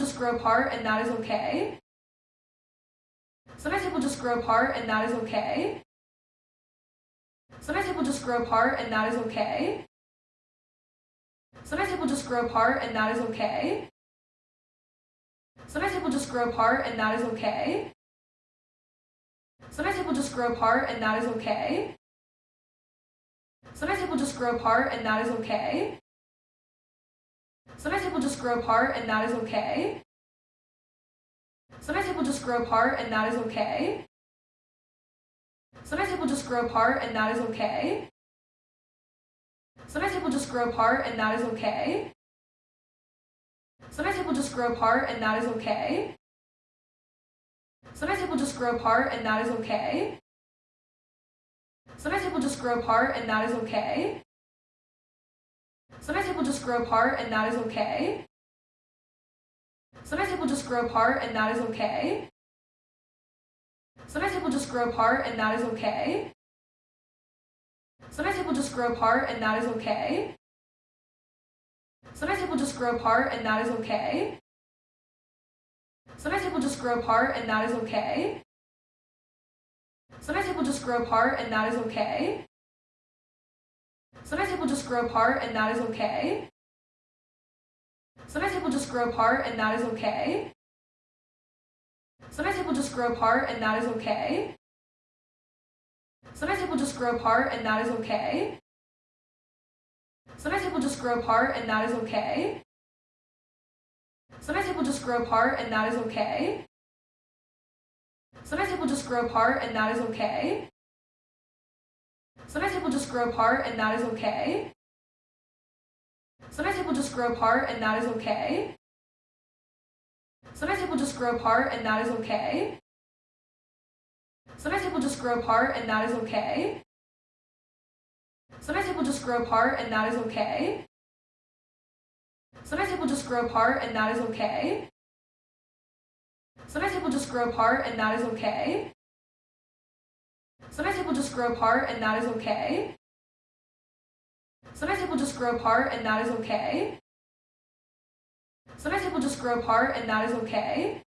just grow apart and that is okay. Sometimes people just grow apart and that is okay. Sometimes people just grow apart and that is okay. Sometimes people just grow apart and that is okay. Sometimes people just grow apart and that is okay. Sometimes people just grow apart and that is okay. Sometimes people just grow apart and that is okay. Sometimes people just grow apart and that is okay. Sometimes people just grow apart and that is okay. Sometimes people just grow apart and that is okay. Sometimes people just grow apart and that is okay. Sometimes people just grow apart and that is okay. Sometimes people just grow apart and that is okay. Sometimes people just grow apart and that is okay. Sometimes people just grow apart and that is okay. Sometimes people just grow apart and that is okay. Sometimes people just grow apart and that is okay. Sometimes people just grow apart and that is okay. Sometimes people just grow apart and that is okay. Sometimes people just grow apart and that is okay. Sometimes people just grow apart and that is okay. Sometimes people just grow apart and that is okay. Sometimes people just grow apart and that is okay. Sometimes people just grow apart and that is okay. Sometimes people just grow apart and that is okay. Sometimes people just grow apart and that is okay. Sometimes people just grow apart and that is okay. Sometimes people just grow apart and that is okay. Sometimes people just grow apart and that is okay. Sometimes people just grow apart and that is okay. Sometimes people just grow apart and that is okay. Sometimes people just grow apart and that is okay. Sometimes people just grow apart and that is okay. Sometimes people just grow apart and that is okay. Sometimes people just grow apart and that is okay. Sometimes people just grow apart and that is okay. Sometimes people just grow apart and that is okay. Sometimes people just grow apart and that is okay.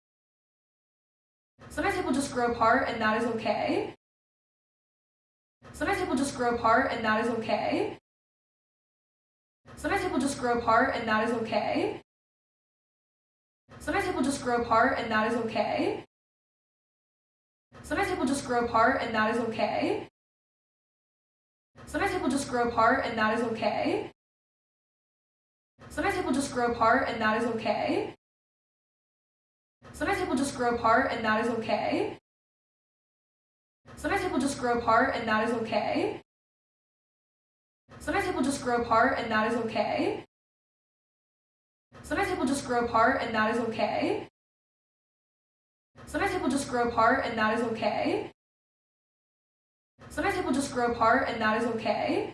Sometimes people just grow apart and that is okay. Sometimes people just grow apart and that is okay. Sometimes people just grow apart and that is okay. Sometimes people just grow apart and that is okay. Sometimes people just grow apart and that is okay. Sometimes people just grow apart and that is okay. Sometimes people just grow apart and that is okay. Sometimes people just grow apart and that is okay. Sometimes people just grow apart and that is okay. Sometimes people just grow apart and that is okay. Sometimes people just grow apart and that is okay. People just grow apart and that is okay. Sometimes people just grow apart and that is okay.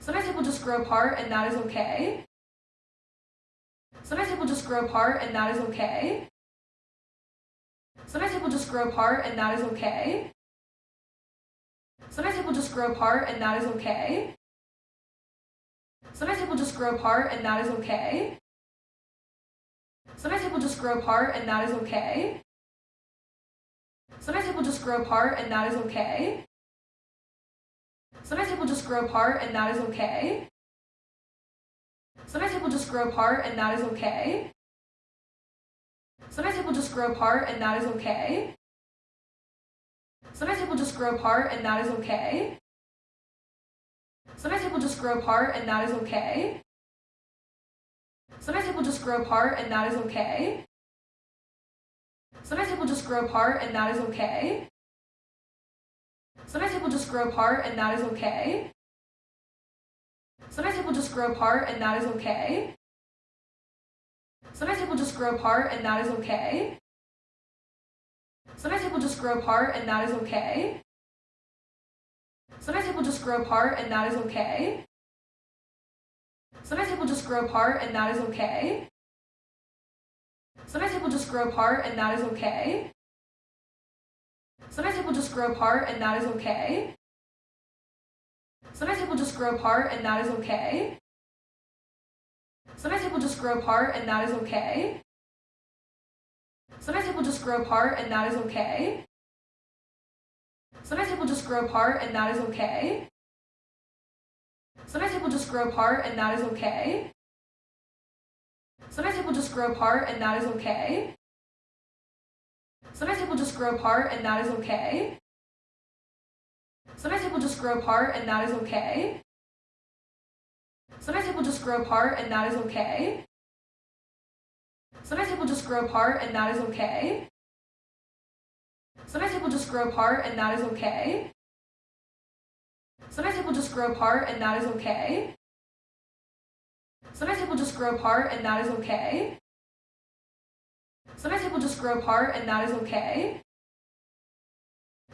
Sometimes people just grow apart and that is okay. Sometimes people just grow apart and that is okay. Sometimes people just grow apart and that is okay. Sometimes people just grow apart and that is okay. Sometimes people just grow apart and that is okay. Sometimes people just grow apart and that is okay. Sometimes people just grow apart and that is okay. Sometimes people just grow apart and that is okay. Sometimes people just grow apart and that is okay. Sometimes people just grow apart and that is okay. Sometimes people just grow apart and that is okay. Sometimes people just grow apart and that is okay. Sometimes people just grow apart and that is okay. Sometimes people just grow apart and that is okay. Sometimes people just grow apart and that is okay. Sometimes people just grow apart and that is okay. Sometimes people just grow apart and that is okay. Sometimes people just grow apart and that is okay. Sometimes people just grow apart and that is okay. Sometimes people just grow apart and that is okay. Sometimes people just grow apart and that is okay. Sometimes people just grow apart and that is okay. Sometimes people just grow apart and that is okay. Sometimes people just grow apart and that is okay. Sometimes people just grow apart and that is okay. Sometimes people just grow apart and that is okay. Sometimes people just grow apart and that is okay. Sometimes people just grow apart and that is okay. Sometimes people just grow apart and that is okay. Sometimes people just grow apart and that is okay. Sometimes people just grow apart and that is okay. Sometimes people just grow apart and that is okay. Sometimes people just grow apart and that is okay. Sometimes people just grow apart and that is okay. Sometimes people just grow apart and that is okay. Sometimes people just grow apart and that is okay.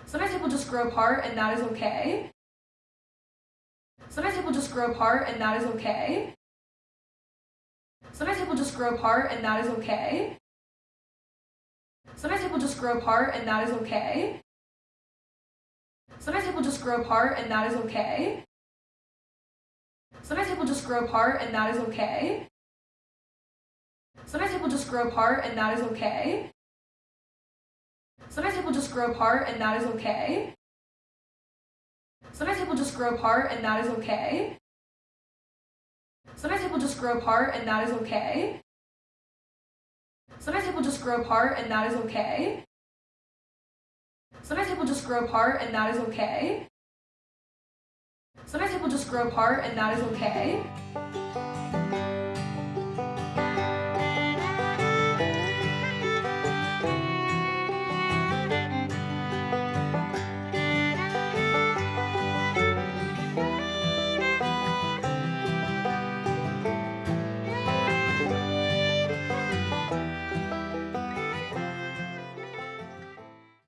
Sometimes people just grow apart and that is okay. Sometimes people just grow apart and that is okay. Sometimes people just grow apart and that is okay. Sometimes people just grow apart and that is okay. Sometimes people just grow apart and that is okay. Sometimes people just grow apart and that is okay. Sometimes people just grow apart and that is okay. Sometimes people just grow apart and that is okay. Sometimes people just grow apart and that is okay. Sometimes people just grow apart and that is okay. Sometimes people just grow apart and that is okay. Sometimes people just grow apart and that is okay. Sometimes people just grow apart and that is okay.